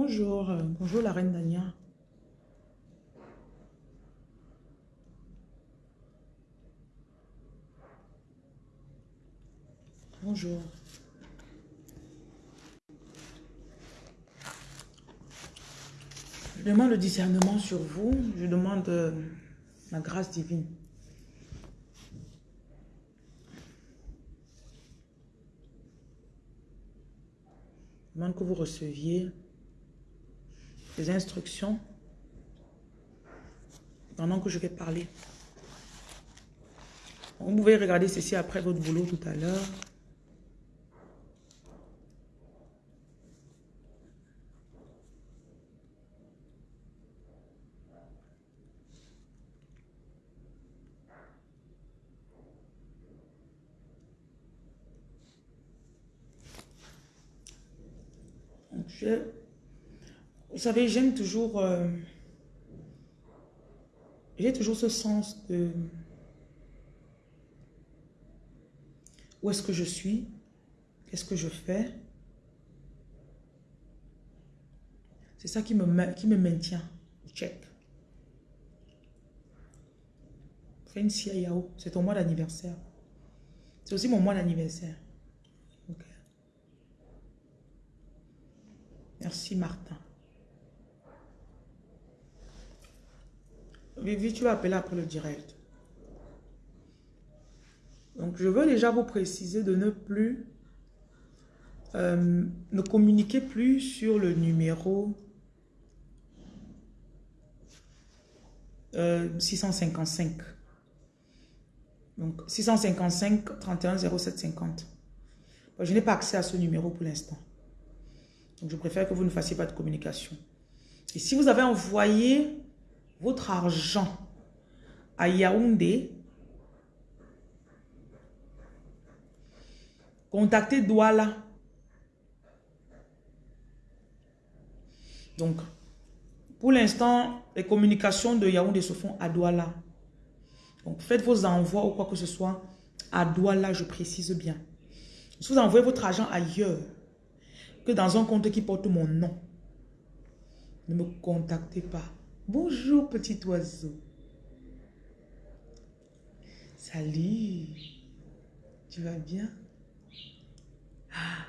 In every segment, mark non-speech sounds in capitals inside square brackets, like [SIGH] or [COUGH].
Bonjour, bonjour la reine Dania. Bonjour. Je demande le discernement sur vous. Je demande euh, la grâce divine. Je demande que vous receviez les instructions pendant que je vais parler. Vous pouvez regarder ceci après votre boulot tout à l'heure. Vous savez, j'aime toujours, euh, j'ai toujours ce sens de où est-ce que je suis, qu'est-ce que je fais. C'est ça qui me, qui me maintient. Check. c'est ton mois d'anniversaire. C'est aussi mon mois d'anniversaire. Merci Martin. Vivi, tu vas appeler après le direct. Donc, je veux déjà vous préciser de ne plus, euh, ne communiquer plus sur le numéro 655. Euh, Donc, 655 31 07 50. Je n'ai pas accès à ce numéro pour l'instant. Donc, je préfère que vous ne fassiez pas de communication. Et si vous avez envoyé votre argent à Yaoundé, contactez Douala. Donc, pour l'instant, les communications de Yaoundé se font à Douala. Donc, faites vos envois ou quoi que ce soit à Douala, je précise bien. Si vous envoyez votre argent ailleurs, dans un compte qui porte mon nom. Ne me contactez pas. Bonjour petit oiseau. Salut. Tu vas bien? Ah.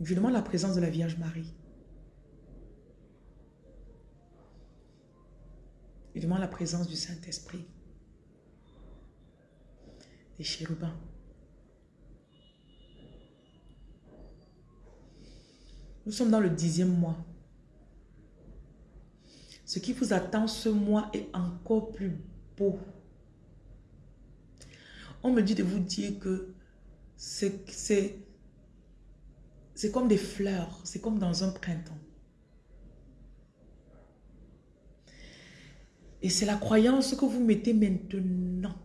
Je demande la présence de la Vierge Marie. Il demande la présence du Saint-Esprit, des chérubins. Nous sommes dans le dixième mois. Ce qui vous attend ce mois est encore plus beau. On me dit de vous dire que c'est comme des fleurs, c'est comme dans un printemps. Et c'est la croyance que vous mettez maintenant.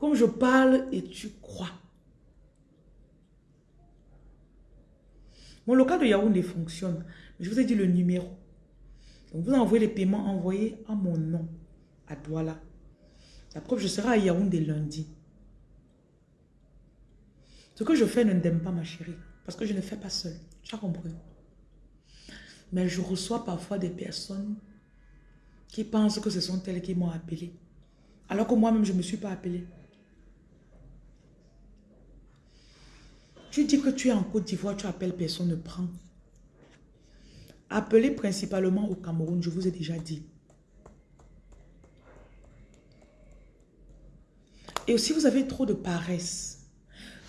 Comme je parle et tu crois. Mon local de Yaoundé fonctionne. Je vous ai dit le numéro. Donc vous envoyez les paiements envoyés à mon nom, à Douala. La preuve, je serai à Yaoundé lundi. Ce que je fais ne m'aime pas, ma chérie. Parce que je ne fais pas seul. Tu as compris? Mais je reçois parfois des personnes qui pensent que ce sont elles qui m'ont appelé. Alors que moi-même, je ne me suis pas appelé. Tu dis que tu es en Côte d'Ivoire, tu appelles, personne ne prend. Appelez principalement au Cameroun, je vous ai déjà dit. Et aussi, vous avez trop de paresse.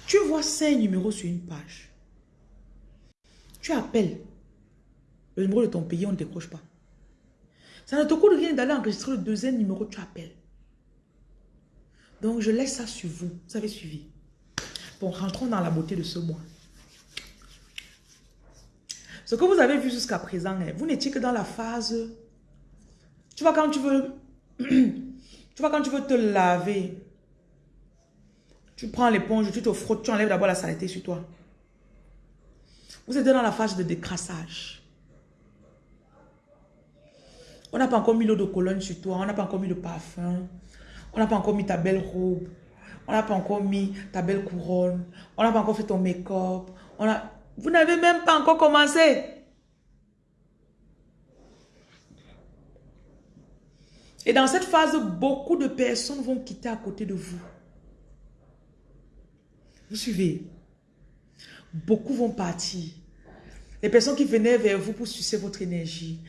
Tu vois cinq numéros sur une page. Tu appelles. Le numéro de ton pays, on ne décroche pas. Ça ne te coûte rien d'aller enregistrer le deuxième numéro, tu appelles. Donc, je laisse ça sur vous. Vous avez suivi. Bon, rentrons dans la beauté de ce mois. Ce que vous avez vu jusqu'à présent, hein, vous n'étiez que dans la phase... Tu vois, quand tu veux... [CLEARS THROAT] Tu vois, quand tu veux te laver, tu prends l'éponge, tu te frottes, tu enlèves d'abord la saleté sur toi. Vous êtes dans la phase de décrassage. On n'a pas encore mis l'eau de colonne sur toi, on n'a pas encore mis le parfum, on n'a pas encore mis ta belle robe. On n'a pas encore mis ta belle couronne. On n'a pas encore fait ton make-up. Vous n'avez même pas encore commencé. Et dans cette phase, beaucoup de personnes vont quitter à côté de vous. Vous suivez Beaucoup vont partir. Les personnes qui venaient vers vous pour sucer votre énergie.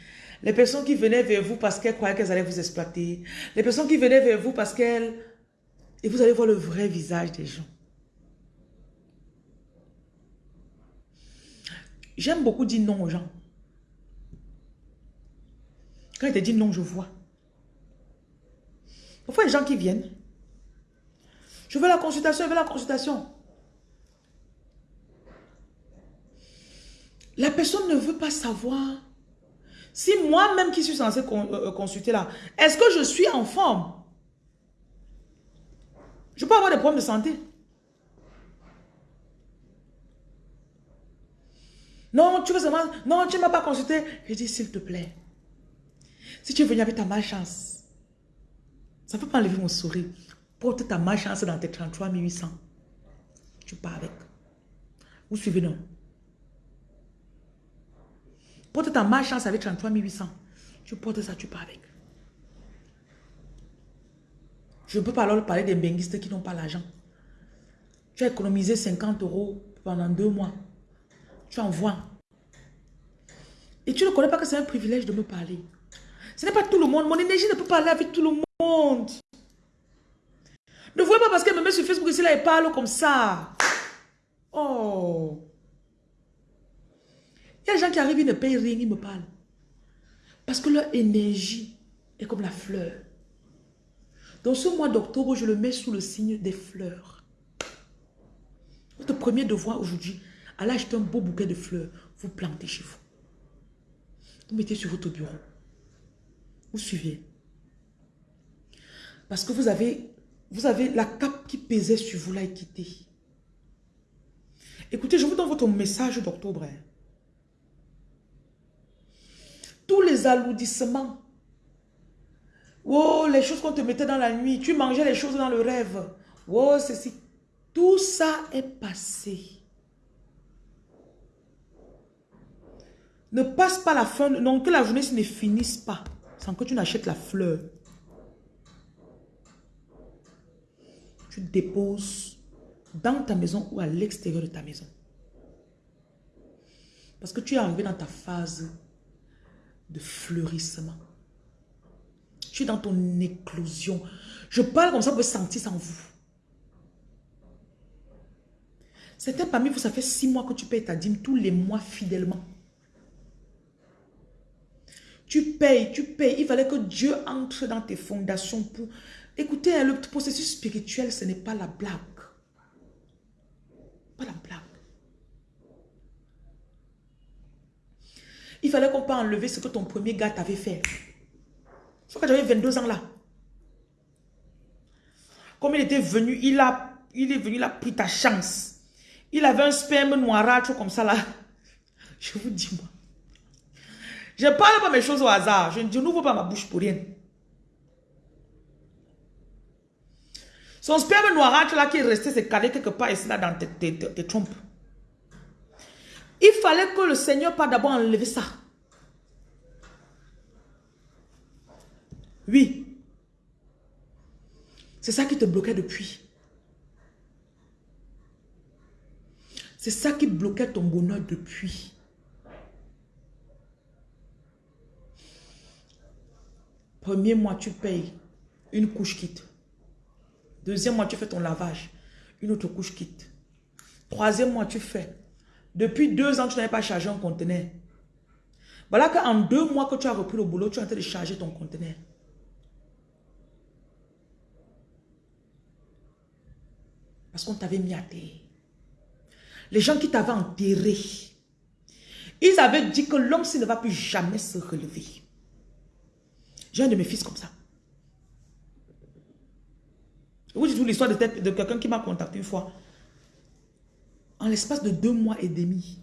Les personnes qui venaient vers vous parce qu'elles croyaient qu'elles allaient vous exploiter. Les personnes qui venaient vers vous parce qu'elles... Et vous allez voir le vrai visage des gens. J'aime beaucoup dire non aux gens. Quand ils te disent non, je vois. Parfois, des gens qui viennent. Je veux la consultation, je veux la consultation. La personne ne veut pas savoir si moi-même qui suis censé euh, euh, consulter là, est-ce que je suis en forme? Je peux avoir des problèmes de santé. Non, tu veux seulement... Non, tu ne m'as pas consulté. Je dis, s'il te plaît, si tu es venu avec ta malchance, ça ne peut pas enlever mon sourire. Porte ta malchance dans tes 33 800. Tu pars avec. Vous suivez, non? Porte ta malchance avec 33 800. Tu portes ça, tu pars avec. Je ne peux pas alors parler des benguistes qui n'ont pas l'argent. Tu as économisé 50 euros pendant deux mois. Tu envoies. Et tu ne connais pas que c'est un privilège de me parler. Ce n'est pas tout le monde. Mon énergie ne peut pas parler avec tout le monde. Ne voyez pas parce qu'elle me met sur Facebook ici, là, elle parle comme ça. Oh. Il y a des gens qui arrivent, ils ne payent rien, ils me parlent. Parce que leur énergie est comme la fleur. Dans ce mois d'octobre, je le mets sous le signe des fleurs. Votre premier devoir aujourd'hui, allez acheter un beau bouquet de fleurs, vous plantez chez vous. Vous mettez sur votre bureau. Vous suivez. Parce que vous avez, vous avez la cape qui pesait sur vous là est quittée. Écoutez, je vous donne votre message d'octobre. Hein tous les alourdissements. Oh, les choses qu'on te mettait dans la nuit. Tu mangeais les choses dans le rêve. Oh, ceci. Tout ça est passé. Ne passe pas la fin. Non, que la journée ne finisse pas sans que tu n'achètes la fleur. Tu déposes dans ta maison ou à l'extérieur de ta maison. Parce que tu es arrivé dans ta phase de fleurissement. Je suis dans ton éclosion. Je parle comme ça, vous sentir ça en vous. Certains parmi vous, ça fait six mois que tu payes ta dîme tous les mois fidèlement. Tu payes, tu payes. Il fallait que Dieu entre dans tes fondations pour... Écoutez, le processus spirituel, ce n'est pas la blague. Pas la blague. Il fallait qu'on puisse enlever ce que ton premier gars t'avait fait. Sauf que j'avais 22 ans là. Comme il était venu, il, a, il est venu, il a pris ta chance. Il avait un sperme noirâtre comme ça là. [LAUGHS] Je vous dis moi. Je ne parle pas mes choses au hasard. Je, n'ouvre pas ma bouche pour rien. Son sperme noirâtre là qui est resté, c'est calé quelque part ici là dans tes, tes trompes. Il fallait que le Seigneur pas d'abord enlever ça. Oui. C'est ça qui te bloquait depuis. C'est ça qui bloquait ton bonheur depuis. Premier mois, tu payes une couche quitte. Deuxième mois, tu fais ton lavage. Une autre couche quitte. Troisième mois, tu fais depuis deux ans, tu n'avais pas chargé un conteneur. Voilà qu'en deux mois que tu as repris le boulot, tu es en train de charger ton conteneur. Parce qu'on t'avait mis à terre. Les gens qui t'avaient enterré, ils avaient dit que l'homme, s'il ne va plus jamais se relever. J'ai un de mes fils comme ça. Vous dites l'histoire de, de quelqu'un qui m'a contacté une fois en l'espace de deux mois et demi,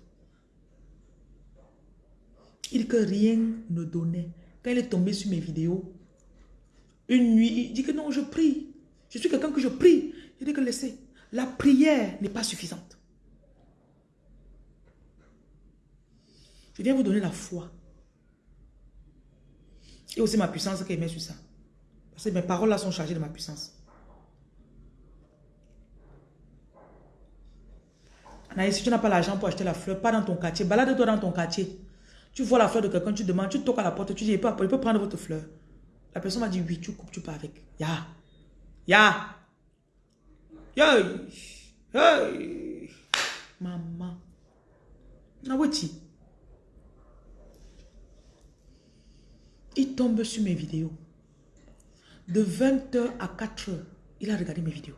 il que rien ne donnait. quand il est tombé sur mes vidéos, une nuit, il dit que non, je prie. Je suis quelqu'un que je prie. Il dit que laissez. La prière n'est pas suffisante. Je viens vous donner la foi. Et aussi ma puissance qui met sur ça. Parce que mes paroles là sont chargées de ma puissance. Anaïs, si tu n'as pas l'argent pour acheter la fleur, pas dans ton quartier, balade-toi dans ton quartier. Tu vois la fleur de quelqu'un, tu demandes, tu toques à la porte, tu dis, il peut, prendre votre fleur. La personne m'a dit, oui, tu coupes, tu pars avec. Ya. Ya. Hey. Maman. Naweti. Il tombe sur mes vidéos. De 20h à 4h, il a regardé mes vidéos.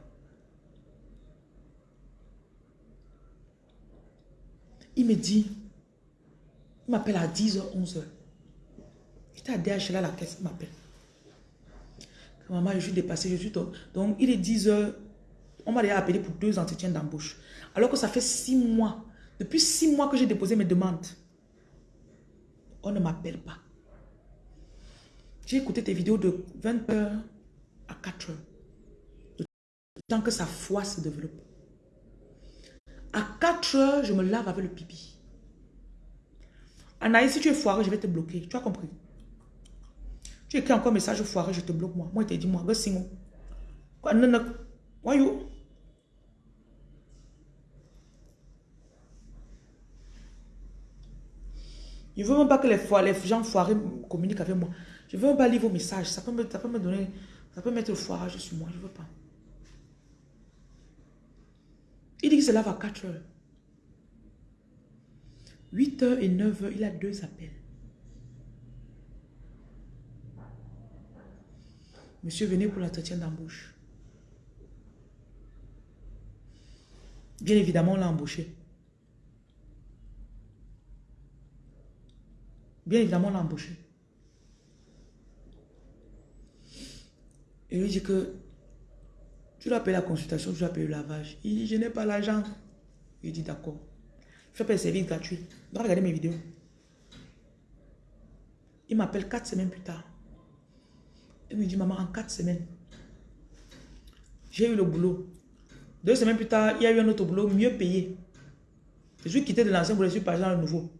Il me dit, il m'appelle à 10h, 11h. J'étais à DHL à la caisse, il m'appelle. Maman, je suis dépassée, je suis... Donc, il est 10h. On m'a déjà appelé pour deux entretiens d'embauche. Alors que ça fait six mois. Depuis six mois que j'ai déposé mes demandes. On ne m'appelle pas. J'ai écouté tes vidéos de 20h à 4h. Tant que sa foi se développe. À 4h, je me lave avec le pipi. Anaïs, si tu es foiré, je vais te bloquer. Tu as compris? Tu écris encore un message foiré, je te bloque moi. Moi, je te dis moi. Quoi, non, non. Why you? Je ne veux même pas que les, les gens foirés communiquent avec moi. Je ne veux même pas lire vos messages. Ça peut me, ça peut me donner, ça peut mettre le foirage sur moi. Je ne veux pas. Il dit qu'il se lave à 4 heures. 8 heures et 9 heures, il a deux appels. Monsieur, venez pour l'entretien d'embauche. Bien évidemment, on l'a embauché. Bien évidemment, on l'a embauché. Et lui dit que tu dois payer la consultation, tu dois payer le lavage. Il dit, je n'ai pas l'argent. Il dit, d'accord. Je payer le service gratuit. Donc, regardez mes vidéos. Il m'appelle quatre semaines plus tard. Il me dit, maman, en quatre semaines, j'ai eu le boulot. Deux semaines plus tard, il y a eu un autre boulot mieux payé. Je suis quitté de l'ancien boulot, je suis passé dans le nouveau.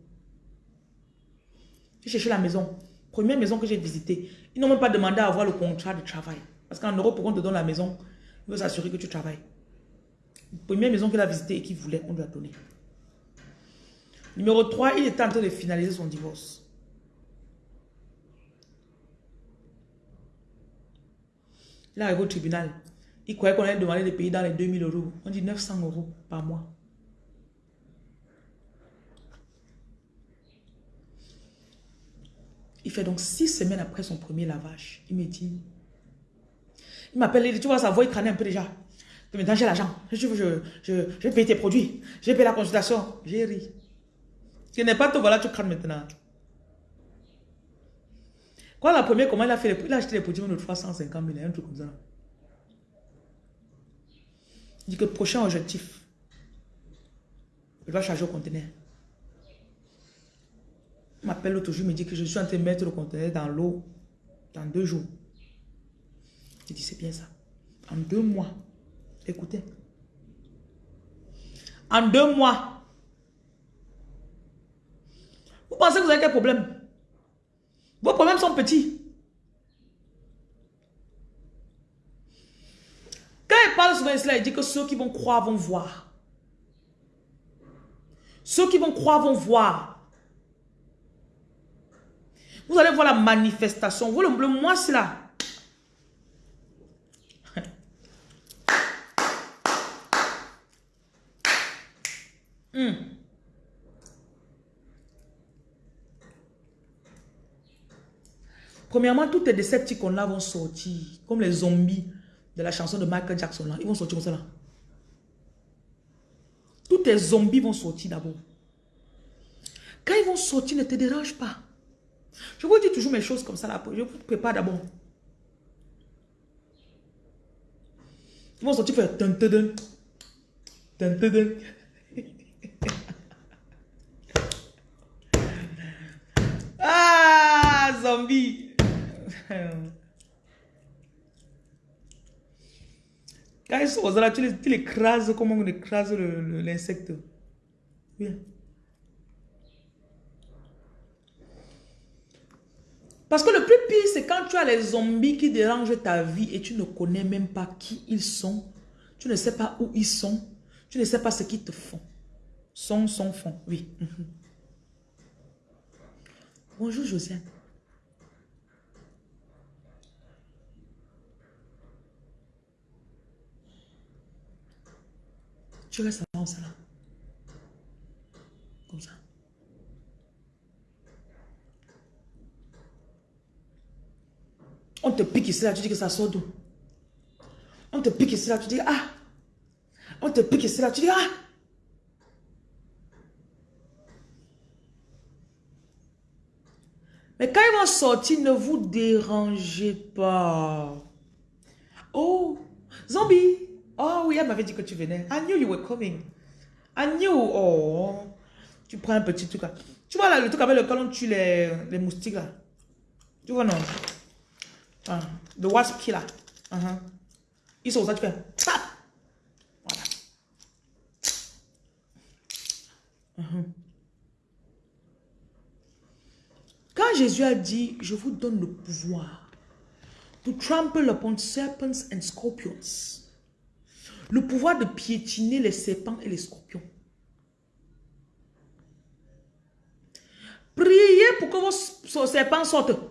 J'ai cherché la maison. Première maison que j'ai visitée. Ils n'ont même pas demandé à avoir le contrat de travail. Parce qu'en Europe, pour qu'on te donne la maison, il veut s'assurer que tu travailles. Première maison qu'il a visitée et qu'il voulait, on lui a donné. Numéro 3, il était en train de finaliser son divorce. Il arrivé au tribunal. Il croyait qu'on allait demander de payer dans les 2000 euros. On dit 900 euros par mois. Il fait donc six semaines après son premier lavage. Il me dit, il m'appelle, il dit, tu vois, sa voix, il crânait un peu déjà. Maintenant, j'ai l'argent. Je, je, je, je tes produits. Je vais payer la consultation. J'ai ri. Ce n'est pas tout, voilà, tu crânes maintenant. Quoi, la première, comment il a fait Il a acheté les produits de 350 000, un truc comme ça. Il dit que prochain objectif, il va charger au conteneur. M'appelle l'autre jour, me dit que je suis en train de mettre le conteneur dans l'eau dans deux jours. Je dis, c'est bien ça. En deux mois. Écoutez. En deux mois. Vous pensez que vous avez quel problème? Vos problèmes sont petits. Quand il parle souvent cela, il dit que ceux qui vont croire vont voir. Ceux qui vont croire vont voir. Vous allez voir la manifestation. Vous, le, c'est là. [LAUGHS] Hmm. Premièrement, toutes les Decepticons-là vont sortir, comme les zombies de la chanson de Michael Jackson. Là. Ils vont sortir comme ça. Là. Tous les zombies vont sortir d'abord. Quand ils vont sortir, ne te dérange pas. Je vous dis toujours mes choses comme ça. Là. Je vous prépare d'abord. Ils vont sortir faire [LAUGHS] ah, zombie. Quand ils sont là, tu tu les écrases comme on écrase l'insecte? Oui. Parce que le plus pire, c'est quand tu as les zombies qui dérangent ta vie et tu ne connais même pas qui ils sont. Tu ne sais pas où ils sont. Tu ne sais pas ce qu'ils te font. Sont, sont, font. Oui. [LAUGHS] Bonjour Josiane. Tu restes là, ça là. Comme ça. On te pique ici là, tu dis que ça sort d'où? On te pique ici là, tu dis ah. On te pique ici là, tu dis ah. Mais quand ils vont sortir, ne vous dérangez pas. Oh, zombie. Oh oui, elle m'avait dit que tu venais. I knew you were coming. I knew. Oh, tu prends un petit truc là. Tu vois là, le truc avec lequel on tue les, les moustiques là. Tu vois non? Uh, the wasp killer. Uh -huh. Ils sont ça, tu fais. Voilà. Quand Jésus a dit, je vous donne le pouvoir to trample upon serpents and scorpions. Le pouvoir de piétiner les serpents et les scorpions. Priez pour que vos serpents sortent.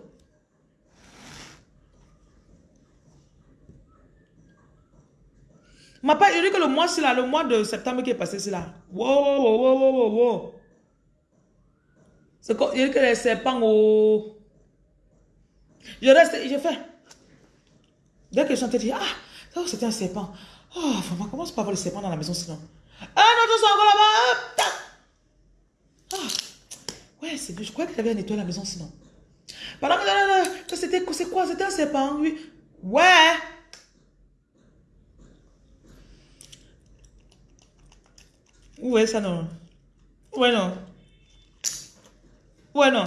Ma pas, dit que le mois, là, le mois de septembre qui est passé, c'est là. Wow, wow, wow, wow, wow, wow. C'est comme, il dit que les serpents, oh. Je reste, je fais. Dès que je chante, je dis, ah, oh, c'était un serpent. Oh, vraiment, comment c'est pas avoir le serpent dans la maison sinon? Ah, non, tu encore là-bas. Ah, ouais, c'est je crois que tu avais nettoyé la maison sinon. Pendant que c'était, quoi? C'était un serpent, oui. Ouais. Ouais, ça non. Ouais, non. Ouais, non.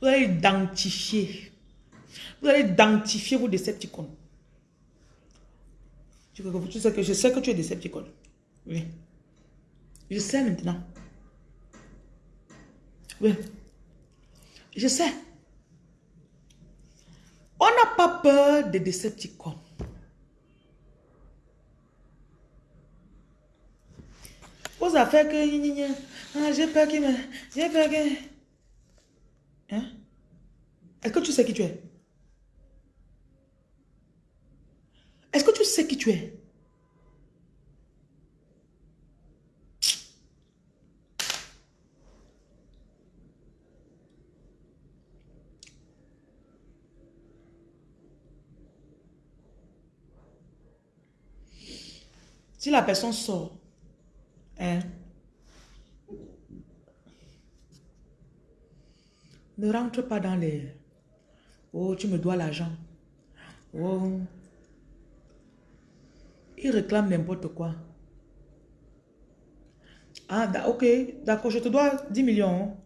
Vous allez identifier. Vous allez identifier vos Decepticons. Tu sais que je sais que tu es Decepticon. Oui. Je sais maintenant. Oui. Je sais. On n'a pas peur des Decepticons. Vos affaires que... Ah, j'ai peur qu'il me... J'ai peur que... Hein? Est-ce que tu sais qui tu es? Est-ce que tu sais qui tu es? Si la personne sort? Ne rentre pas dans les... Oh, tu me dois l'argent. Oh. Il réclame n'importe quoi. Ah, ok, d'accord, je te dois 10 millions.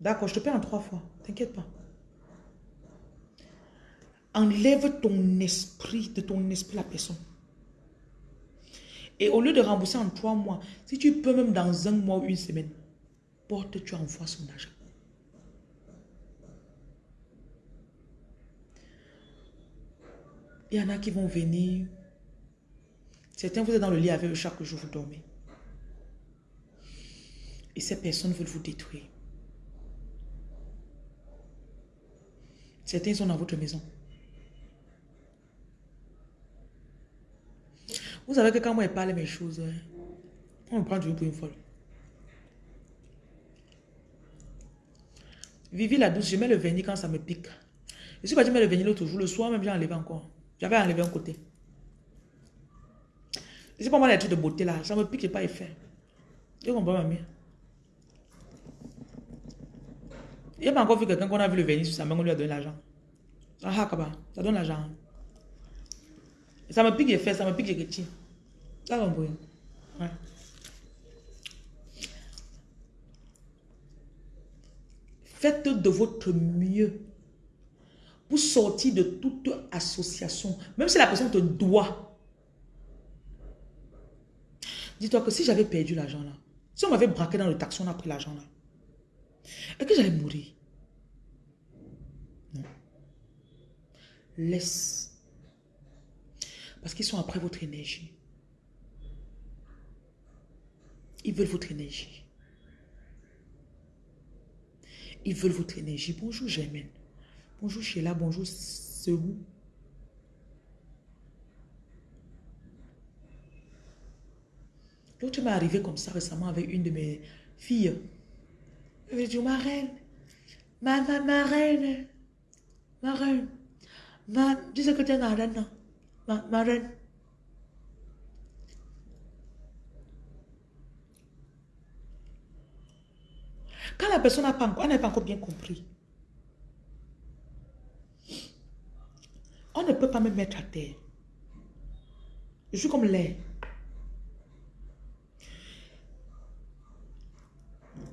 D'accord, je te paie en trois fois. T'inquiète pas. Enlève ton esprit, de ton esprit la personne. Et au lieu de rembourser en trois mois, si tu peux même dans un mois ou une semaine, porte, tu envoies son argent. Il y en a qui vont venir. Certains, vous êtes dans le lit avec eux chaque jour, vous dormez. Et ces personnes veulent vous détruire. Certains sont dans votre maison. Vous savez que quand moi je parle mes choses, hein, on me prend toujours pour une folle. Vivi la douce, je mets le vernis quand ça me pique. Je suis parti mettre le vernis l'autre jour, le soir même j'ai enlevé encore. J'avais enlevé un côté. C'est pas moi les trucs de beauté là, ça me pique et pas effet. Tu comprends mamie? Il n'y a pas encore vu quelqu'un qu'on a vu le vernis sur sa main, on lui a donné l'argent. Ah, ça donne l'argent. Ça me pique les fesses, ça me pique les petits. Ça va Ouais. Faites de votre mieux pour sortir de toute association. Même si la personne te doit. Dis-toi que si j'avais perdu l'argent là, si on m'avait braqué dans le taxi, on a pris l'argent là, est-ce que j'allais mourir? Non. Laisse. Parce qu'ils sont après votre énergie. Ils veulent votre énergie. Ils veulent votre énergie. Bonjour Germaine. Bonjour Sheila. Bonjour Serou. L'autre m'est arrivé comme ça récemment avec une de mes filles. Elle m'a dit, ma reine, ma, ma, ma reine, ma reine, ma, dis que tu es ma reine, ma, reine. Quand la personne n'a pas, pas encore bien compris, on ne peut pas me mettre à terre. Je suis comme l'air.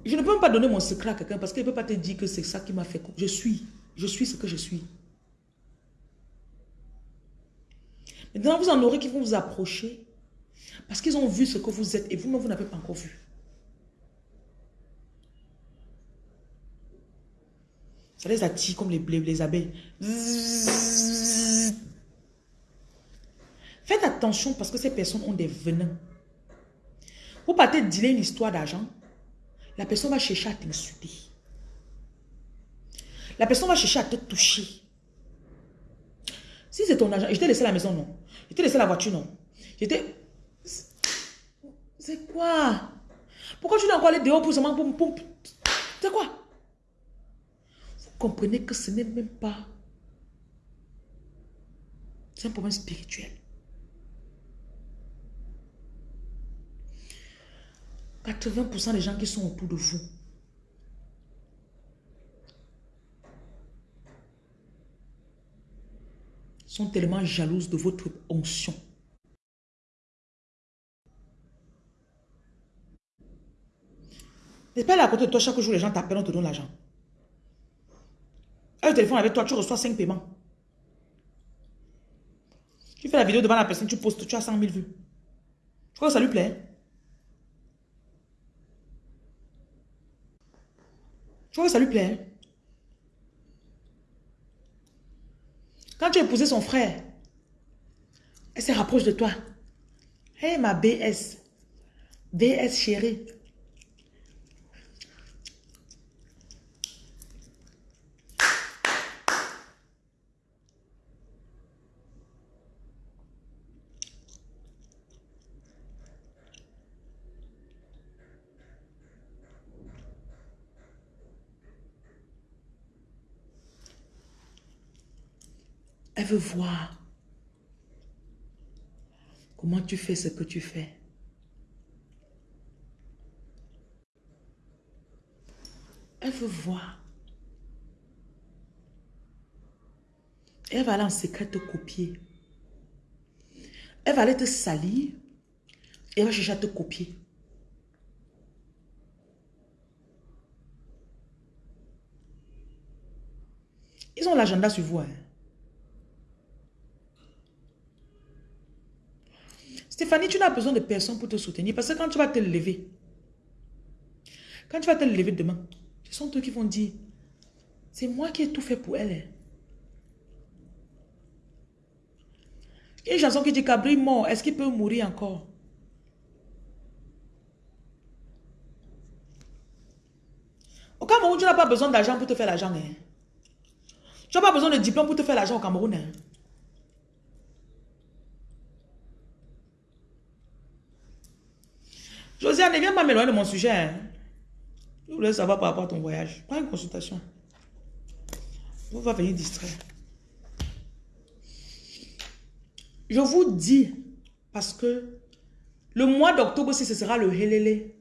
Je ne peux même pas donner mon secret à quelqu'un parce qu'il ne peut pas te dire que c'est ça qui m'a fait. Je suis. Je suis ce que je suis. Maintenant, vous en aurez qui vont vous approcher parce qu'ils ont vu ce que vous êtes et vous-même, vous n'avez pas encore vu. Ça les attire comme les, les abeilles. Faites attention parce que ces personnes ont des venins. Vous partez dealer une histoire d'argent, la personne va chercher à t'insulter. La personne va chercher à te toucher. Si c'est ton argent, je t'ai laissé la maison, non. Je t'ai laissé la voiture, non? J'étais... C'est quoi? Pourquoi tu dois encore aller dehors pour seulement... C'est quoi? Vous comprenez que ce n'est même pas... C'est un problème spirituel. 80% des gens qui sont autour de vous sont tellement jalouses de votre onction. N'est pas là à côté de toi, chaque jour les gens t'appellent, on te donne l'argent. Un téléphone avec toi, tu reçois 5 paiements. Tu fais la vidéo devant la personne, tu postes, tu as 100 000 vues. Je crois que ça lui plaît. Je crois que ça lui plaît. Quand tu as épousé son frère, elle se rapproche de toi. Hé, ma BS. BS chérie. Elle veut voir comment tu fais ce que tu fais? Elle veut voir. Elle va aller en secret te copier. Elle va aller te salir. Et elle va chercher à te copier. Ils ont l'agenda sur vous. Hein. Tu n'as besoin de personne pour te soutenir. Parce que quand tu vas te lever, quand tu vas te lever demain, ce sont eux qui vont dire, c'est moi qui ai tout fait pour elle. Il y a une chanson qui dit Cabri mort, est-ce qu'il peut mourir encore? Au Cameroun, tu n'as pas besoin d'argent pour te faire l'argent. Hein. Tu n'as pas besoin de diplôme pour te faire l'argent au Cameroun. Hein. Ne viens pas m'éloigner de mon sujet. Hein. Je voulais savoir par rapport à ton voyage. Prends une consultation. On va venir distraire. Je vous dis, parce que le mois d'octobre, si ce sera le helele.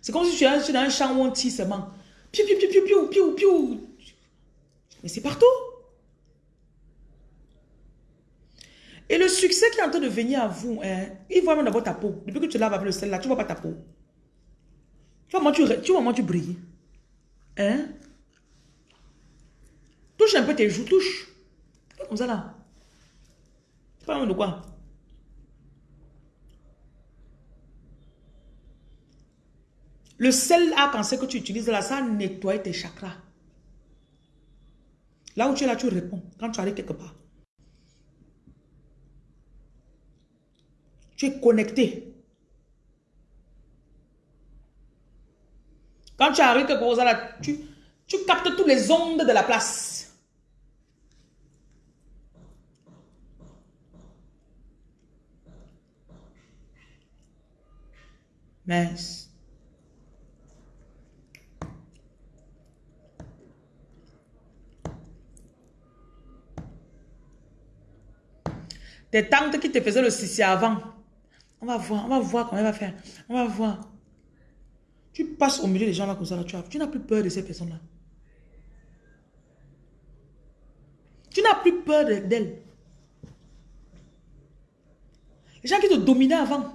C'est comme si tu es dans un champ où on tire seulement. Piou, piou, piou, piou, piou, piou, Mais c'est partout. Et le succès qui est en train de venir à vous, hein, il voit même d'abord ta peau. Depuis que tu laves avec le sel là, tu ne vois pas ta peau. Tu Comment tu, tu vois comment tu brilles Hein? Touche un peu tes joues, touche. Comme ça là. Pas de quoi? Le sel arc en que tu utilises là, ça nettoie tes chakras. Là où tu es là, tu réponds. Quand tu arrives quelque part. Tu es connecté. Quand tu arrives quelque là, tu, tu captes toutes les ondes de la place. Mince. Tes tantes qui te faisaient le sissi avant. Va voir, on va voir comment elle va faire. On va voir. Tu passes au milieu des gens là comme ça, là, tu, tu n'as plus peur de ces personnes-là. Tu n'as plus peur d'elles. Les gens qui te dominaient avant.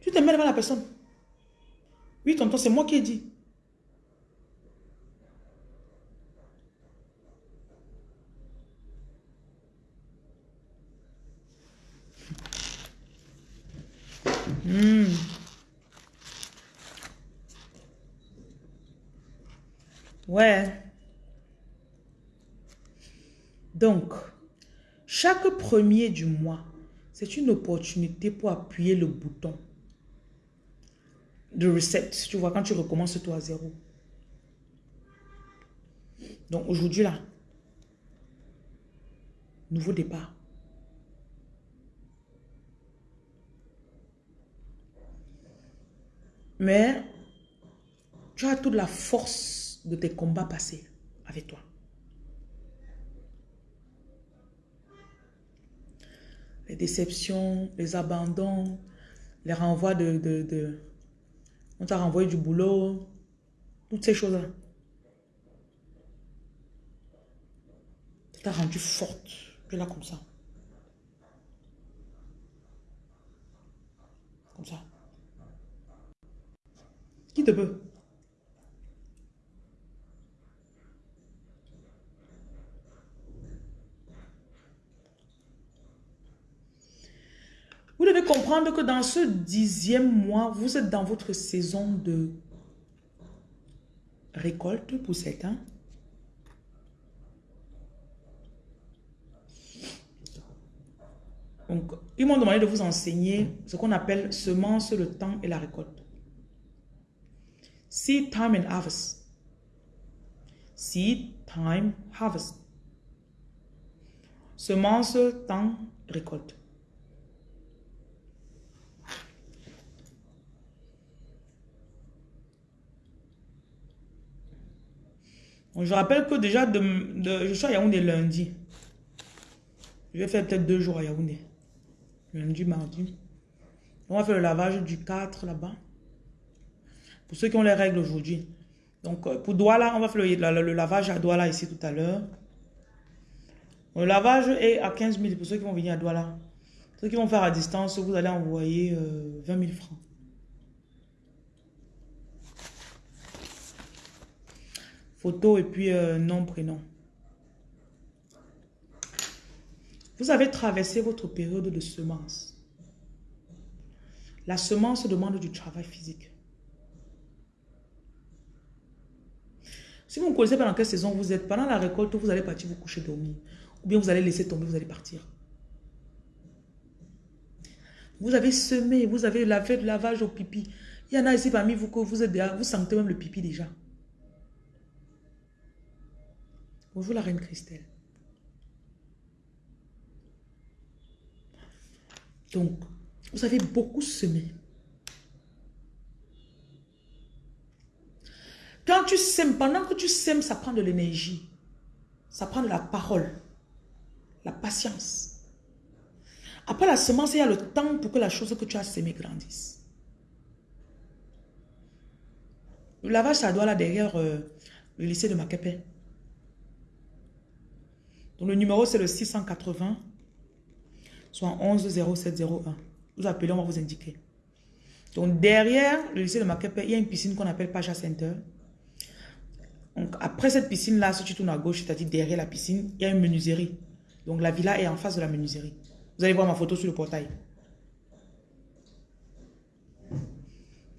Tu te mets devant la personne. Oui, tonton, c'est moi qui ai dit. Hmm. Ouais. Donc, chaque premier du mois, c'est une opportunité pour appuyer le bouton de reset. Tu vois, quand tu recommences toi à zéro. Donc, aujourd'hui, là, nouveau départ. Mais tu as toute la force de tes combats passés avec toi. Les déceptions, les abandons, les renvois de... de, on t'a renvoyé du boulot, toutes ces choses-là. Ça t'a rendu forte. Tu là comme ça. Comme ça. Qui te peut? Vous devez comprendre que dans ce dixième mois, vous êtes dans votre saison de récolte pour certains. Donc, ils m'ont demandé de vous enseigner ce qu'on appelle semence, le temps et la récolte. Seed time and harvest. Seed time, harvest. Semence, temps, récolte. Je rappelle que déjà, de, je suis à Yaoundé lundi. Je vais faire peut-être deux jours à Yaoundé. Lundi, mardi. On va faire le lavage du 4 là-bas. Pour ceux qui ont les règles aujourd'hui. Donc, euh, pour Douala, on va faire le, lavage à Douala ici tout à l'heure. Le lavage est à 15 000 pour ceux qui vont venir à Douala. Ceux qui vont faire à distance, vous allez envoyer 20 euh, 000 francs. Photo et puis euh, nom, prénom. Vous avez traversé votre période de semence. La semence demande du travail physique. Si vous ne connaissez pas dans quelle saison vous êtes, pendant la récolte, vous allez partir vous coucher dormir. Ou bien vous allez laisser tomber, vous allez partir. Vous avez semé, vous avez lavé le lavage au pipi. Il y en a ici parmi vous que vous êtes déjà, vous sentez même le pipi déjà. Bonjour la reine Christelle. Donc, vous avez beaucoup semé. Quand tu sèmes, pendant que tu sèmes, ça prend de l'énergie. Ça prend de la parole. La patience. Après la semence, il y a le temps pour que la chose que tu as semée grandisse. Le lavage, ça doit là derrière euh, le lycée de Makepe. Donc le numéro, c'est le 680, soit 11 0701. Vous appelez, on va vous indiquer. Donc, derrière le lycée de Makepe, il y a une piscine qu'on appelle Pacha Center. Donc, après cette piscine-là, si tu tournes à gauche, c'est-à-dire derrière la piscine, il y a une menuiserie. Donc, la villa est en face de la menuiserie. Vous allez voir ma photo sur le portail.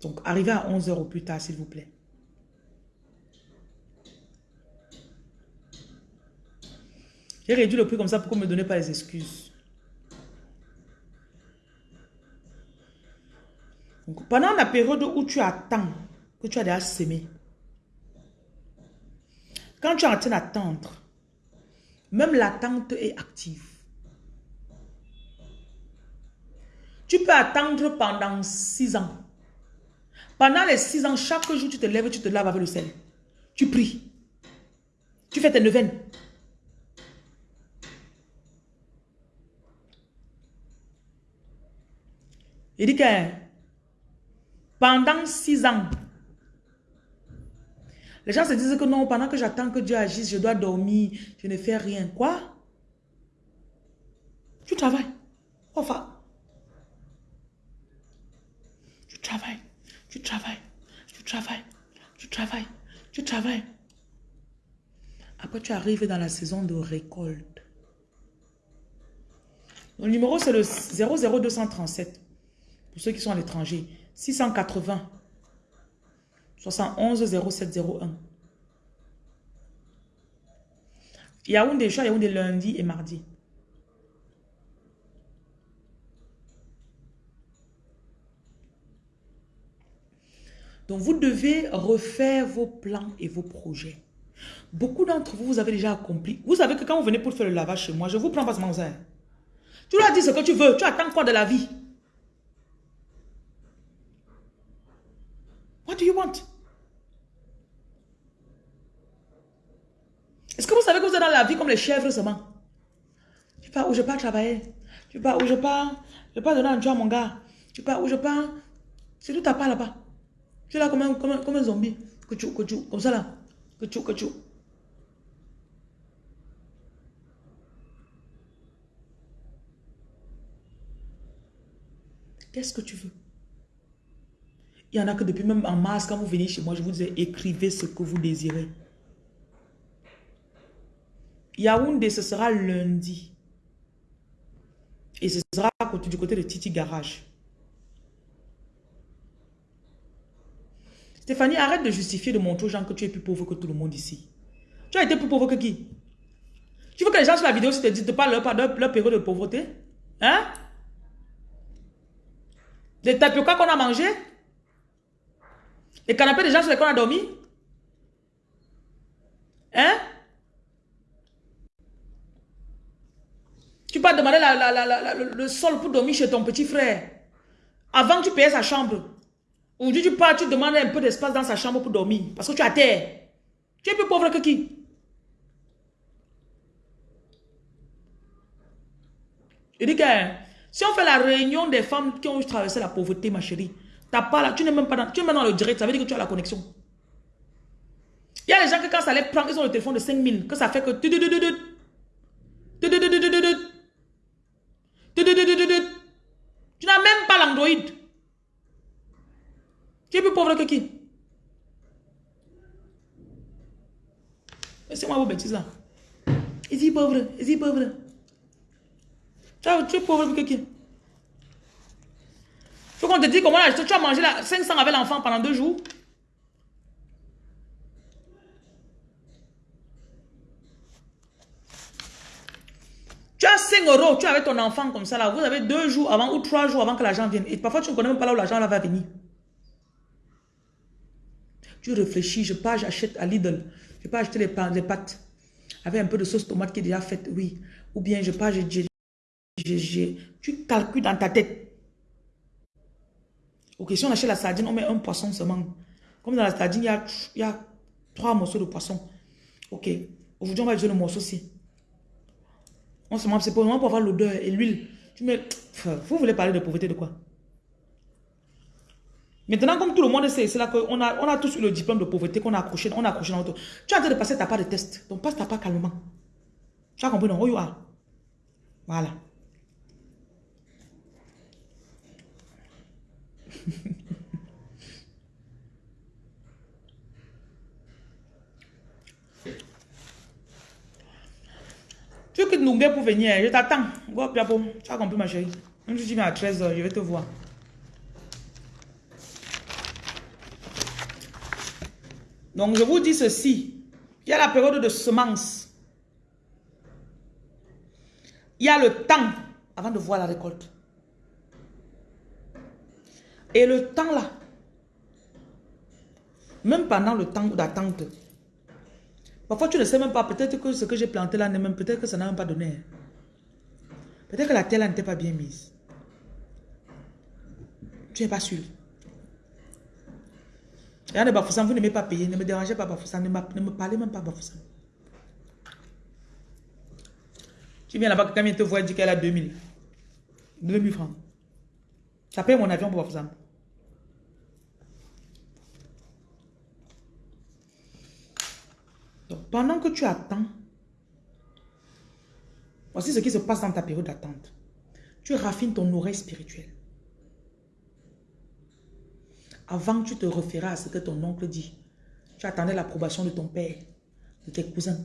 Donc, arrivez à 11h au plus tard, s'il vous plaît. J'ai réduit le prix comme ça pour que ne me donnez pas les excuses. Pendant la période où tu attends, que tu as déjà semé, quand tu es en train d'attendre, même l'attente est active. Tu peux attendre pendant six ans. Pendant les six ans, chaque jour, tu te lèves, tu te laves avec le sel. Tu pries. Tu fais tes neuvaines. Il dit que pendant six ans, les gens se disent que non, pendant que j'attends que Dieu agisse, je dois dormir, je ne fais rien. Quoi? Tu travailles. Enfin. Tu travailles, tu travailles, tu travailles, tu travailles, tu travailles. Après, tu arrives dans la saison de récolte. Le numéro, c'est le 00237. Pour ceux qui sont à l'étranger, 680 71 0701. Yaoundé, je suis à des lundi et mardi. Donc, vous devez refaire vos plans et vos projets. Beaucoup d'entre vous, vous avez déjà accompli. Vous savez que quand vous venez pour faire le lavage chez moi, je vous prends pas ce ça. Tu leur dis ce que tu veux. Tu attends quoi de la vie? You want? Est-ce que vous savez que vous êtes dans la vie comme les chèvres seulement? Tu pars où je pars travailler. Tu pars où je pars. Je pars donner un job à mon gars. Tu pars où je pars. C'est tout à part là-bas. Tu es là comme un, comme comme un zombie. Que tu, que tu, comme ça là. Que tu, que tu. Qu'est-ce que tu veux? Il y en a que depuis même en mars, quand vous venez chez moi, je vous disais, écrivez ce que vous désirez. Yaoundé, ce sera lundi. Et ce sera du côté de Titi Garage. Stéphanie, arrête de justifier, de montrer aux gens que tu es plus pauvre que tout le monde ici. Tu as été plus pauvre que qui? Tu veux que les gens sur la vidéo se te disent de pas leur, leur, période de pauvreté? Hein? Les tapioca qu'on a mangé? Les canapés des gens sur lesquels on a dormi? Hein? Tu peux demander le sol pour dormir chez ton petit frère. Avant, tu payais sa chambre. Aujourd'hui, tu pars, tu demandes un peu d'espace dans sa chambre pour dormir. Parce que tu as terre. Tu es plus pauvre que qui? Je dis que si on fait la réunion des femmes qui ont traversé la pauvreté, ma chérie, pas là, tu n'es même pas dans, tu es même le direct, ça veut dire que tu as la connexion. Il y a des gens que quand ça les prend, ils ont le téléphone de 5000, que ça fait que... Tu n'as même pas l'Android. Tu es plus pauvre que qui C'est moi vos bêtises là. Is pauvre? Is pauvre? Tu es pauvre que qui Faut qu'on te dise comment tu as mangé la 500 avec l'enfant pendant deux jours. Tu as 5 euros, tu es ton enfant comme ça là. Vous avez deux jours avant ou trois jours avant que l'argent vienne. Et parfois tu ne connais même pas là où l'argent va venir. Tu réfléchis, je pars, j'achète à Lidl. Je pars acheter les, pâtes avec un peu de sauce tomate qui est déjà faite, oui. Ou bien je pars, je, tu calcules dans ta tête. Ok, si on achète la sardine, on met un poisson seulement. Comme dans la sardine, il y a, trois morceaux de poisson. Ok, aujourd'hui on va utiliser le morceau-ci. On se c'est pour, pour avoir l'odeur et l'huile. Tu mets... Vous voulez parler de pauvreté de quoi? Maintenant, comme tout le monde sait, c'est là qu'on a, on a tous eu le diplôme de pauvreté qu'on a accroché, on a accroché dans notre... Tu as en train de passer ta part de test. Donc, passe ta part calmement. Tu as compris, non? Oh. Voilà. tu veux que Noumbé pour venir, je t'attends. Go, Piapo, tu as compris ma chérie. Même si viens à 13h, je vais te voir. Donc, je vous dis ceci. Il y a la période de semence. Il y a le temps avant de voir la récolte. Et le temps là, même pendant le temps d'attente, parfois tu ne sais même pas, peut-être que ce que j'ai planté là, même peut-être que ça n'a même pas donné. Peut-être que la terre là n'était pas bien mise. Tu n'es pas sûr. Regardez Bafoussam, vous m'avez pas payé, ne me dérangez pas Bafoussam, ne, me parlez même pas Bafoussam. Tu viens là-bas, quand il te voit, il dit qu'elle a 2000. 2000 francs. Ça paye mon avion pour Bafoussam. Donc, pendant que tu attends, voici ce qui se passe dans ta période d'attente. Tu raffines ton oreille spirituelle. Avant, tu te référais à ce que ton oncle dit. Tu attendais l'approbation de ton père, de tes cousins.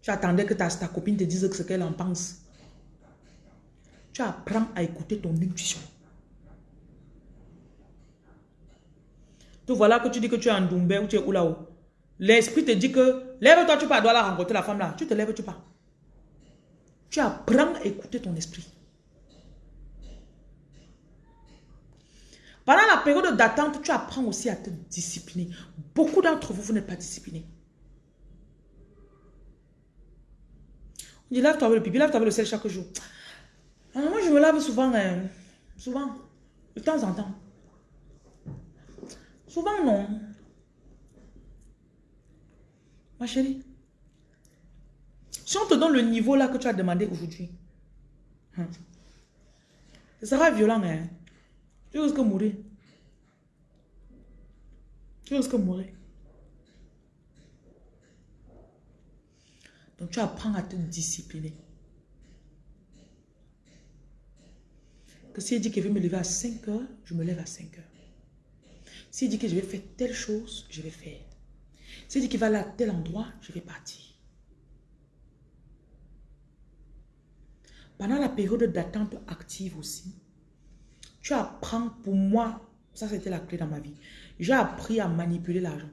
Tu attendais que ta, ta copine te dise ce qu'elle en pense. Tu apprends à écouter ton intuition. Tout voilà que tu dis que tu es en Doumbé ou tu es où là-haut. L'esprit te dit que lève-toi, tu pars, dois la rencontrer la femme là. Tu te lèves, tu pars. Tu apprends à écouter ton esprit. Pendant la période d'attente, tu apprends aussi à te discipliner. Beaucoup d'entre vous, vous n'êtes pas disciplinés. On dit lave-toi avec le pipi, lave-toi avec le sel chaque jour. Ah, moi, je me lave souvent, hein. souvent, de temps en temps. Souvent, non. Ma chérie, si on te donne le niveau là que tu as demandé aujourd'hui, hein, ce sera violent, hein. Tu risques de mourir. Tu risques de mourir. Donc tu apprends à te discipliner. Que si il dit qu'il veut me lever à 5 heures, je me lève à 5 heures. S'il dit que je vais faire telle chose, je vais faire. S'il dit qu'il va aller à tel endroit, je vais partir. Pendant la période d'attente active aussi, tu apprends, pour moi, ça c'était la clé dans ma vie. J'ai appris à manipuler l'argent.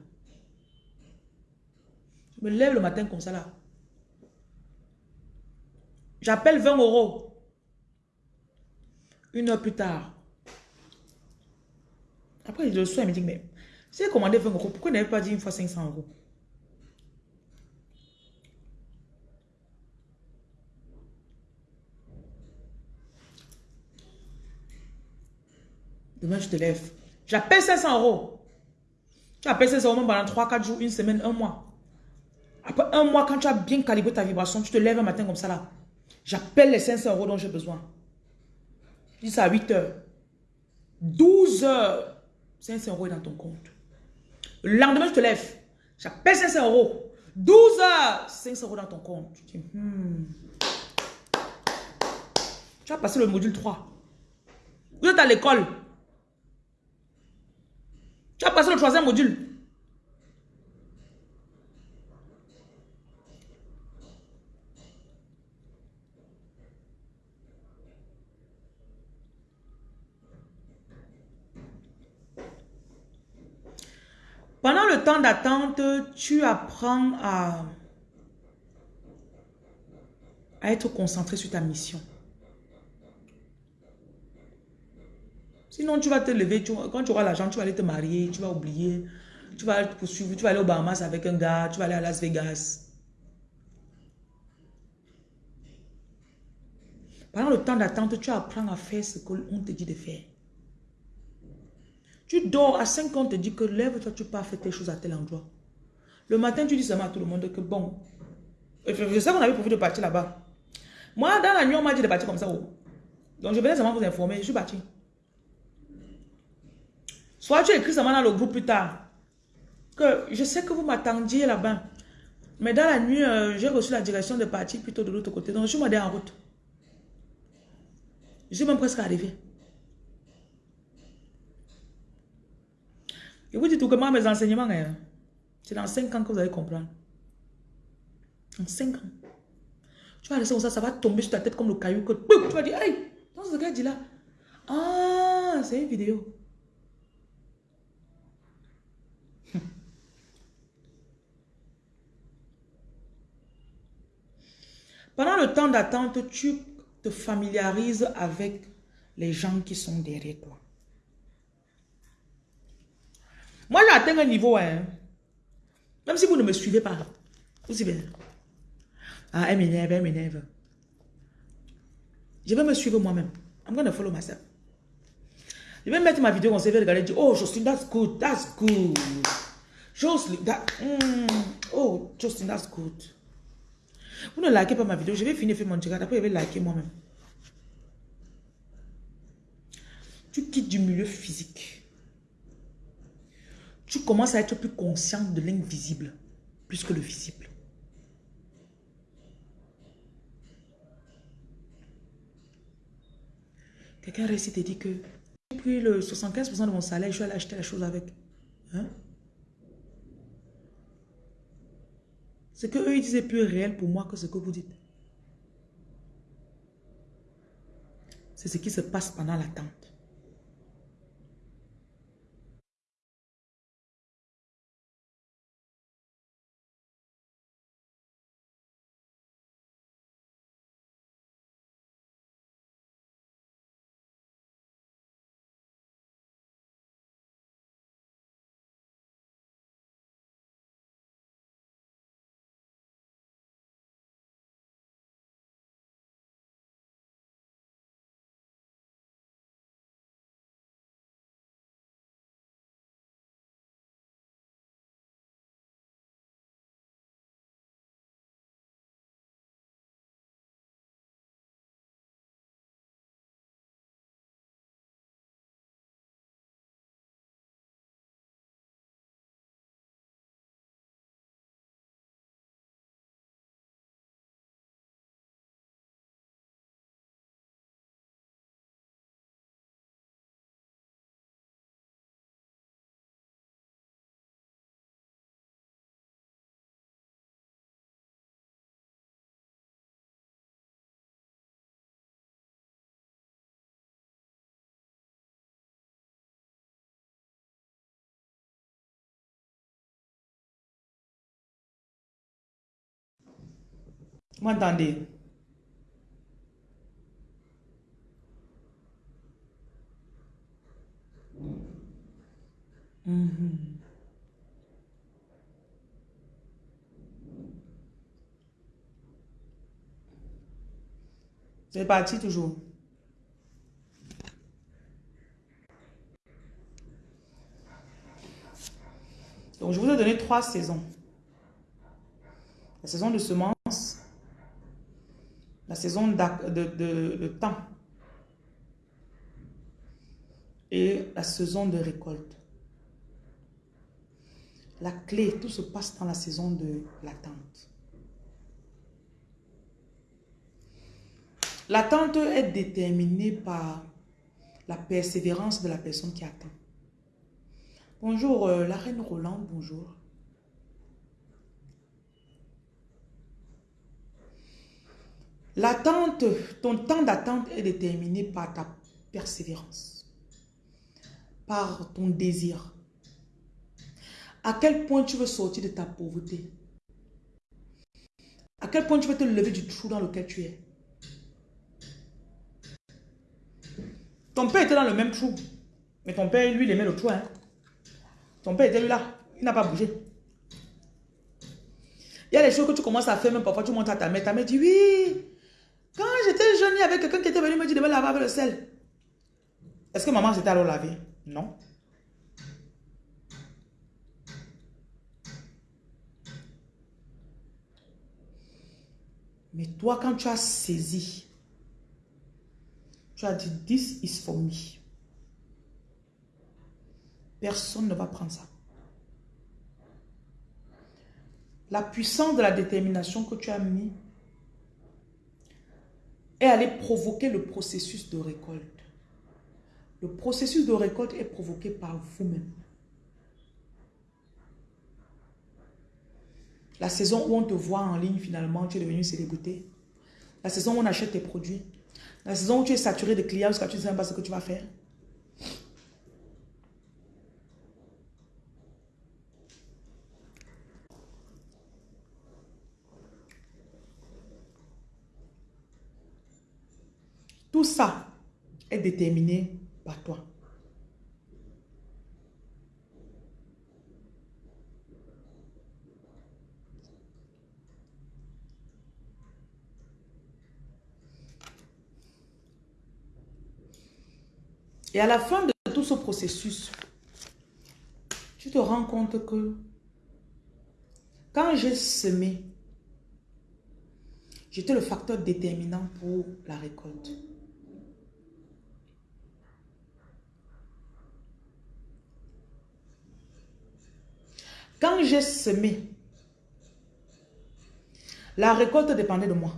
Je me lève le matin comme ça là. J'appelle 20 euros. Une heure plus tard. Après, je le sois, il me dit, mais j'ai commandé 20 euros, pourquoi n'avait pas dit une fois 500 euros? Demain, je te lève. J'appelle 500 euros. Tu appelles 500 euros pendant 3-4 jours, une semaine, un mois. Après un mois, quand tu as bien calibré ta vibration, tu te lèves un matin comme ça là. J'appelle les 500 euros dont j'ai besoin. Je dis ça à 8 heures. 12 heures. 500 euros est dans ton compte. Le lendemain, je te lève. J'appelle 500 euros. 12 heures. 500 euros dans ton compte. Tu dis, hmm. Tu as passé le module 3. Vous êtes à l'école. Tu as passé le troisième module. Pendant le temps d'attente, tu apprends à, à être concentré sur ta mission. Sinon, tu vas te lever, quand tu auras l'argent, tu vas aller te marier, tu vas oublier, tu vas poursuivre, tu vas aller au Bahamas avec un gars, tu vas aller à Las Vegas. Pendant le temps d'attente, tu apprends à faire ce qu'on te dit de faire. Tu dors à 5 ans, on te dit que lève-toi, tu pars faire tes choses à tel endroit. Le matin, tu dis seulement à tout le monde que bon, je sais qu'on avait prévu de partir là-bas. Moi, dans la nuit, on m'a dit de partir comme ça. Oh. Donc, je venais seulement vous informer, je suis parti. Soit tu écris seulement dans le groupe plus tard. Que je sais que vous m'attendiez là-bas. Mais dans la nuit, euh, j'ai reçu la direction de partir plutôt de l'autre côté. Donc, je suis en route. Je suis même presque arrivé. Vous dites tout moi, mes enseignements, hein, c'est dans 5 ans que vous allez comprendre. En 5 ans. Tu vas laisser comme ça, ça va tomber sur ta tête comme le caillou que tu vas dire, hey, que ce gars dit là. Ah, c'est une vidéo. [LAUGHS] Pendant le temps d'attente, tu te familiarises avec les gens qui sont derrière toi. Moi, j'ai atteint un niveau, hein. Même si vous ne me suivez pas. Vous suivez. Ah, elle m'énerve, elle m'énerve. Je vais me suivre moi-même. I'm going follow myself. Je vais mettre ma vidéo en CV, regarder, dire, oh, Justin, that's good, that's good. Justin, that, mm, oh, Justin, that's good. Vous ne likez pas ma vidéo, je vais finir faire mon tirade, après je vais liker moi-même. Tu quittes du milieu physique. Tu commences à être plus conscient de l'invisible, plus que le visible. Quelqu'un récite et dit que j'ai pris le 75% de mon salaire, je vais aller acheter la chose avec. Hein? Ce que eux ils disent est plus réel pour moi que ce que vous dites. C'est ce qui se passe pendant l'attente. M'entendez? Mhm. C'est parti toujours? Donc, je vous ai donné trois saisons. La saison de semences, la saison de, temps et la saison de récolte. La clé, tout se passe dans la saison de l'attente. L'attente est déterminée par la persévérance de la personne qui attend. Bonjour, euh, la reine Roland, bonjour. L'attente, ton temps d'attente est déterminé par ta persévérance, par ton désir. À quel point tu veux sortir de ta pauvreté? À quel point tu veux te lever du trou dans lequel tu es? Ton père était dans le même trou. Mais ton père, lui, il aimait le trou. Hein? Ton père était là. Il n'a pas bougé. Il y a des choses que tu commences à faire, même parfois tu montes à ta mère. Ta mère dit oui. Quand j'étais jeune, il y avait quelqu'un qui était venu me dire de me laver avec le sel. Est-ce que maman s'était alors laver? Non. Mais toi, quand tu as saisi, tu as dit, this is for me. Personne ne va prendre ça. La puissance de la détermination que tu as mis est allé provoquer le processus de récolte. Le processus de récolte est provoqué par vous-même. La saison où on te voit en ligne, finalement, tu es devenu célébrité. La saison où on achète tes produits. La saison où tu es saturé de clients parce que tu ne sais pas ce que tu vas faire. Tout ça est déterminé par toi. Et à la fin de tout ce processus, tu te rends compte que quand j'ai semé, j'étais le facteur déterminant pour la récolte. Quand j'ai semé, la récolte dépendait de moi.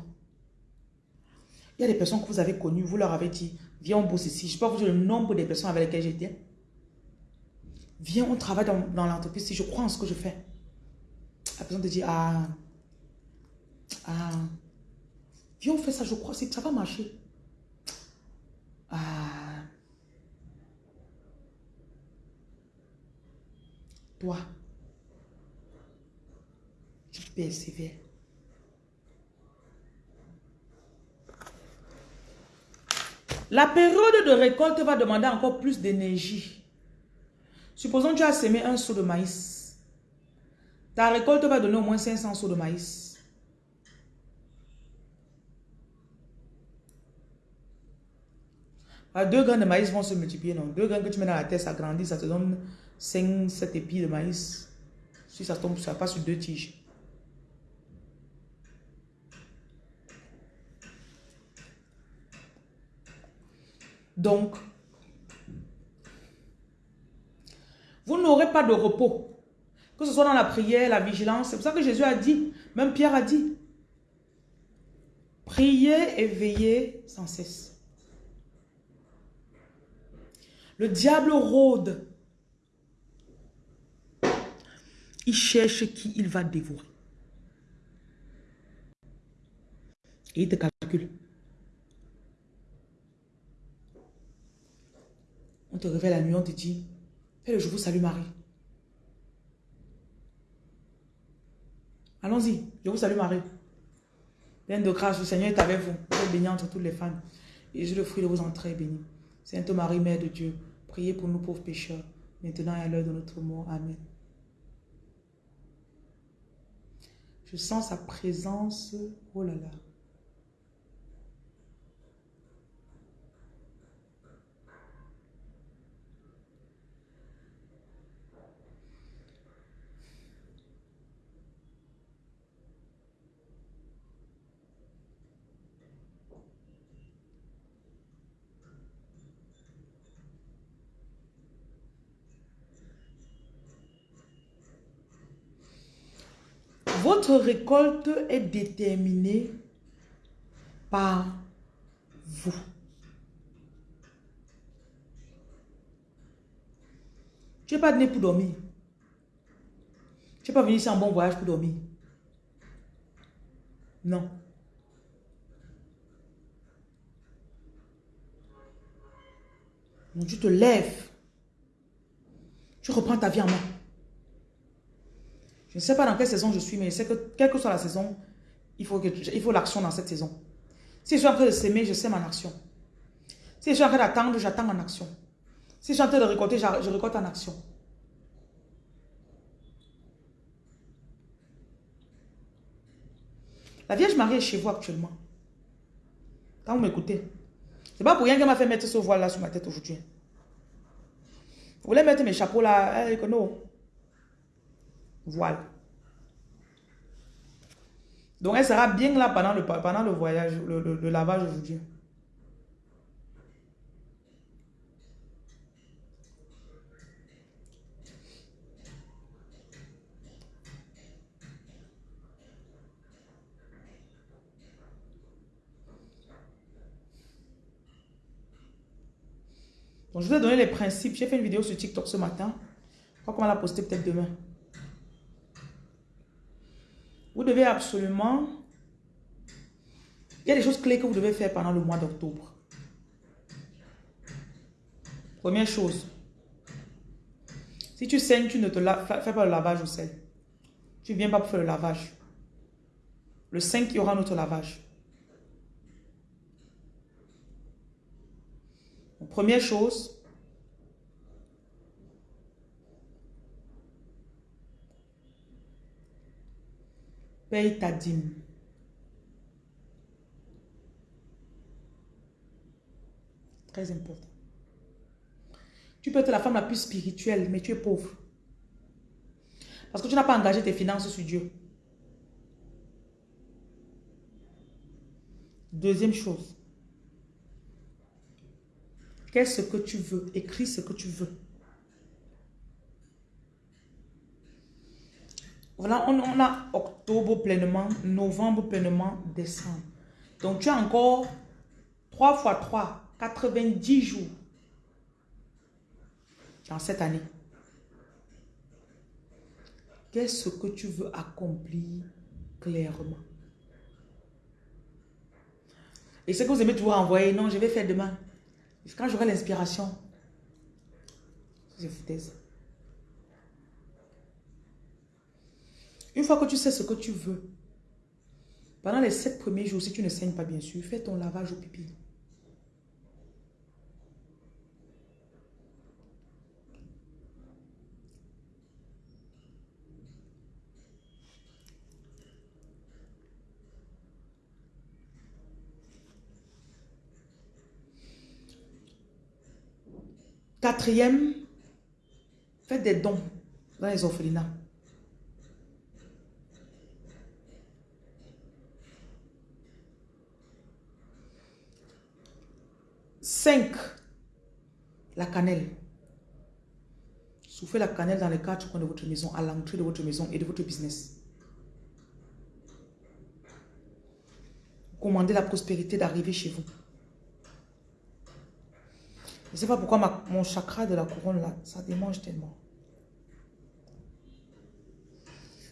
Il y a des personnes que vous avez connues, vous leur avez dit, viens on bosse ici. Je peux vous dire le nombre de personnes avec lesquelles j'étais. Viens, on travaille dans, l'entreprise si je crois en ce que je fais. La personne te dit, ah, ah, viens on fait ça, je crois, ça va marcher. Ah, toi, La période de récolte va demander encore plus d'énergie. Supposons que tu as semé un seau de maïs. Ta récolte va donner au moins 500 seaux de maïs. Ah, deux grains de maïs vont se multiplier, non? Deux grains que tu mets dans la terre, ça grandit, ça te donne 5, 7 épis de maïs. Si ça tombe, passe sur deux tiges. Donc, vous n'aurez pas de repos. Que ce soit dans la prière, la vigilance. C'est pour ça que Jésus a dit, même Pierre a dit, priez et veillez sans cesse. Le diable rôde. Il cherche qui il va dévorer. Et il te calcule. Te réveille la nuit, on te dit, fais le je vous salue Marie. Allons-y, je vous salue Marie. Pleine de grâce, le Seigneur est avec vous. Vous êtes bénie entre toutes les femmes. Et je le fruit de vos entrées béni. Sainte Marie, Mère de Dieu, priez pour nous pauvres pécheurs, maintenant et à l'heure de notre mort. Amen. Je sens sa présence. Oh là là. Votre récolte est déterminée par vous. Tu n'es pas venu pour dormir. Tu n'es pas venu ici en bon voyage pour dormir. Non. Donc tu te lèves. Tu reprends ta vie en main. Je ne sais pas dans quelle saison je suis, mais je sais que quelle que soit la saison, il faut, l'action dans cette saison. Si je suis en train de s'aimer, je sème en action. Si je suis en train d'attendre, j'attends en action. Si je suis en train de récolter, je récolte en action. La Vierge Marie est chez vous actuellement. Quand vous m'écoutez. C'est pas pour rien qu'elle m'a fait mettre ce voile là sur ma tête aujourd'hui. Vous voulez mettre mes chapeaux là, eh, non. Voilà. Donc, elle sera bien là pendant le, pendant le voyage, le, le, lavage aujourd'hui. Donc, je vous ai donné les principes. J'ai fait une vidéo sur TikTok ce matin. Je crois qu'on va la poster peut-être demain. Vous devez absolument... Il y a des choses clés que vous devez faire pendant le mois d'octobre. Première chose. Si tu saignes, tu ne te fais pas le lavage au sel. Tu ne viens pas pour faire le lavage. Le 5, il y aura notre lavage. première chose, paye ta dîme. Très important. Tu peux être la femme la plus spirituelle, mais tu es pauvre. Parce que tu n'as pas engagé tes finances sur Dieu. Deuxième chose. Qu'est-ce que tu veux? Écris ce que tu veux. Voilà, on, a octobre pleinement, novembre pleinement, décembre. Donc, tu as encore 3 fois 3, 90 jours dans cette année. Qu'est-ce que tu veux accomplir clairement? Et ce que vous aimez toujours envoyer, non, je vais faire demain. Quand j'aurai l'inspiration, je foutaise. Une fois que tu sais ce que tu veux, pendant les sept premiers jours, si tu ne saignes pas bien sûr, fais ton lavage au pipi. Quatrième, faites des dons dans les orphelinats. Cinq, la cannelle. Soufflez la cannelle dans les quatre coins de votre maison, à l'entrée de votre maison et de votre business. Commandez la prospérité d'arriver chez vous. Je ne sais pas pourquoi mon chakra de la couronne là, ça démange tellement.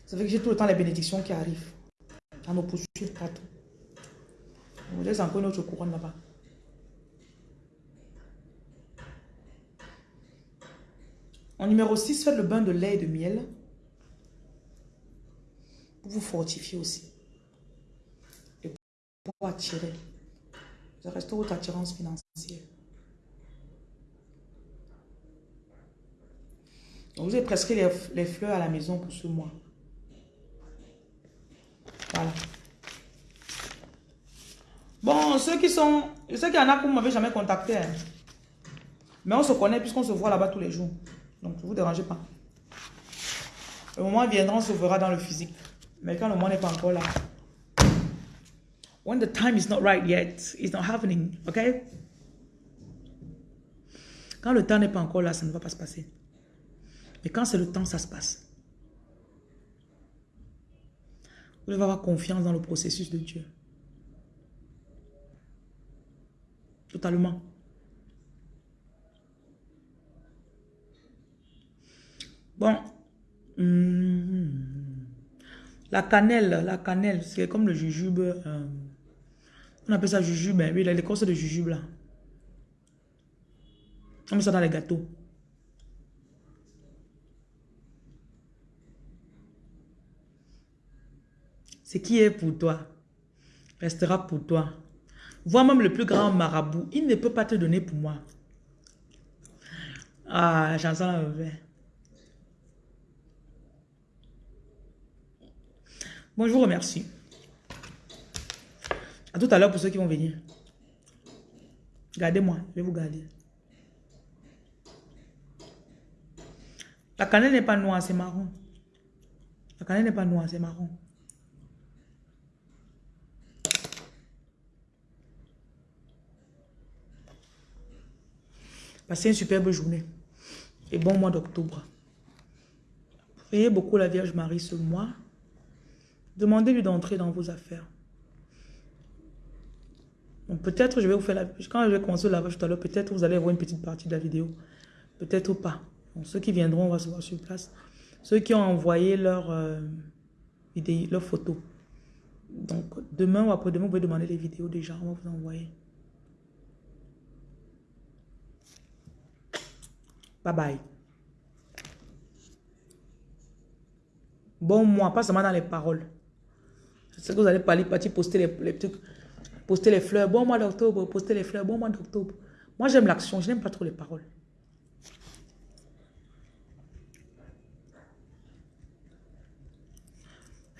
Ça fait que j'ai tout le temps les bénédictions qui arrivent. À me poursuivre partout. On laisse encore notre couronne là-bas. En numéro 6, faites le bain de lait et de miel. Pour vous fortifier aussi. Et pour attirer. Ça reste votre attirance financière. vous avez prescrit les, fleurs à la maison pour ce mois. Voilà. Bon, ceux qui sont... Je sais qu'il y en a qui ne m'avaient jamais contacté. Hein. Mais on se connaît puisqu'on se voit là-bas tous les jours. Donc, ne vous dérangez pas. Le moment viendra, on se verra dans le physique. Mais quand le moment n'est pas encore là. When the time is not right yet, it's not happening. OK? Quand le temps n'est pas encore là, ça ne va pas se passer. Mais quand c'est le temps, ça se passe. Vous devez avoir confiance dans le processus de Dieu. Totalement. Bon. Hmm. La cannelle, la cannelle, c'est comme le jujube. Euh, on appelle ça jujube. Hein. Oui, l'écorce de jujube là. On met ça dans les gâteaux. Ce qui est pour toi restera pour toi. Vois même le plus grand marabout, il ne peut pas te donner pour moi. Ah, j'en sens mauvais. Bon, je vous remercie. À tout à l'heure pour ceux qui vont venir. Gardez-moi, je vais vous garder. La cannelle n'est pas noire, c'est marron. La cannelle n'est pas noire, c'est marron. Passez une superbe journée et bon mois d'octobre. Priez beaucoup la Vierge Marie ce mois. Demandez-lui d'entrer dans vos affaires. Peut-être je vais vous faire la... Quand je vais commencer le lavage tout à l'heure, peut-être vous allez voir une petite partie de la vidéo. Peut-être pas. ceux qui viendront, on va se voir sur place. Ceux qui ont envoyé leur, euh, leur photo. Donc, demain ou après-demain, vous pouvez demander les vidéos déjà. On va vous envoyer. Bye bye. Bon mois, pas seulement dans les paroles. Sais que vous allez parler, partir poster les, trucs, poster les fleurs. Bon mois d'octobre, poster les fleurs. Bon mois d'octobre. Moi, j'aime l'action, je n'aime pas trop les paroles.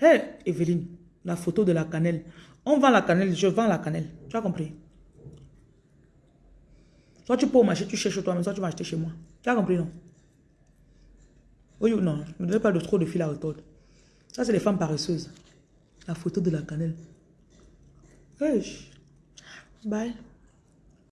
Hé, hey, Evelyne, la photo de la cannelle. On vend la cannelle, je vends la cannelle. Tu as compris? Soit tu peux au marché, tu cherches toi-même, soit tu vas acheter chez moi. Tu as compris, non? Oui ou non, ne donnez pas de trop de fil à retordre. Ça, c'est les femmes paresseuses. La photo de la cannelle. Bye.